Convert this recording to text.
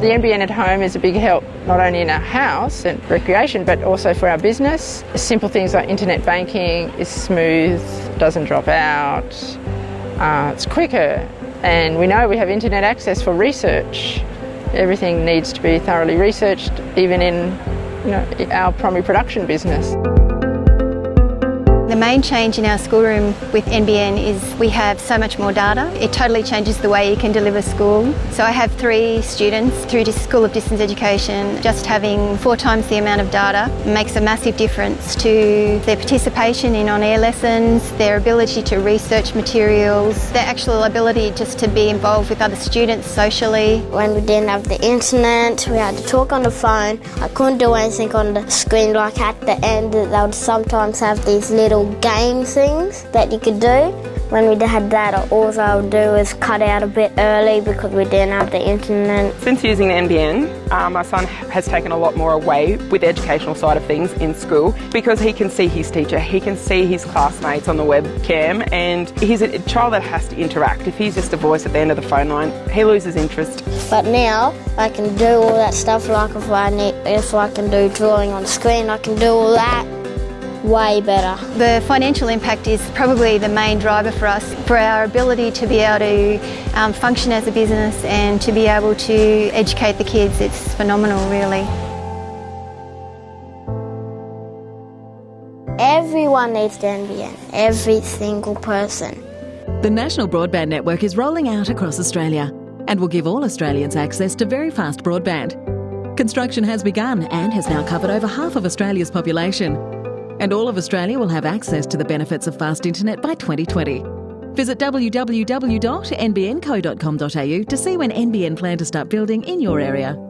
The NBN at home is a big help, not only in our house and recreation, but also for our business. Simple things like internet banking is smooth, doesn't drop out, uh, it's quicker, and we know we have internet access for research. Everything needs to be thoroughly researched, even in you know, our primary production business. The main change in our schoolroom with NBN is we have so much more data. It totally changes the way you can deliver school. So I have three students through to School of Distance Education. Just having four times the amount of data makes a massive difference to their participation in on-air lessons, their ability to research materials, their actual ability just to be involved with other students socially. When we didn't have the internet, we had to talk on the phone. I couldn't do anything on the screen like at the end they would sometimes have these little game things that you could do. When we had that, all I would do is cut out a bit early because we didn't have the internet. Since using the NBN, uh, my son has taken a lot more away with the educational side of things in school because he can see his teacher, he can see his classmates on the webcam, and he's a child that has to interact. If he's just a voice at the end of the phone line, he loses interest. But now I can do all that stuff like if I need, if I can do drawing on screen, I can do all that way better. The financial impact is probably the main driver for us, for our ability to be able to um, function as a business and to be able to educate the kids. It's phenomenal, really. Everyone needs the NBN, every single person. The National Broadband Network is rolling out across Australia and will give all Australians access to very fast broadband. Construction has begun and has now covered over half of Australia's population and all of Australia will have access to the benefits of fast internet by 2020. Visit www.nbnco.com.au to see when NBN plan to start building in your area.